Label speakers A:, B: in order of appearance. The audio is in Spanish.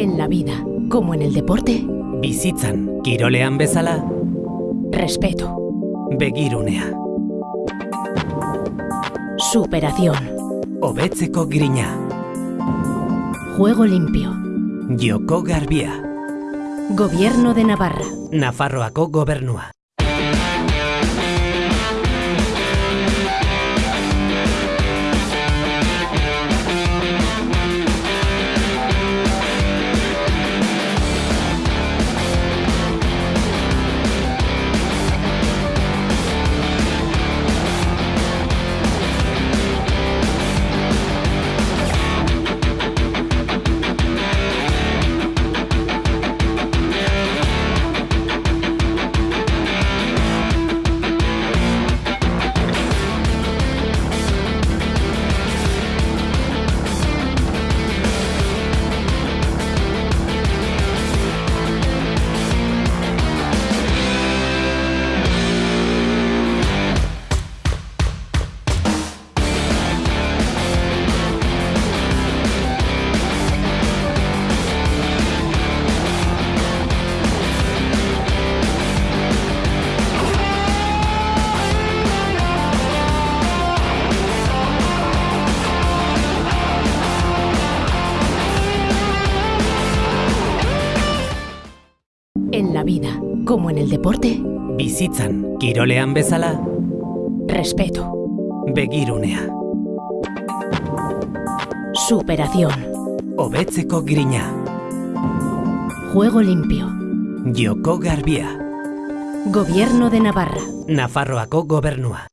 A: En la vida, como en el deporte,
B: Bizitzan, kirolean bezala,
A: respeto,
B: begirunea,
A: superación,
B: hobetzeko grina,
A: juego limpio,
B: joko garbia,
A: gobierno de Navarra,
B: Nafarroako gobernua.
A: En la vida, como en el deporte,
B: Bizitzan, kirolean bezala,
A: respeto,
B: begirunea,
A: superación,
B: hobetzeko grina,
A: juego limpio,
B: joko garbia,
A: gobierno de Navarra.
B: Nafarroako gobernua.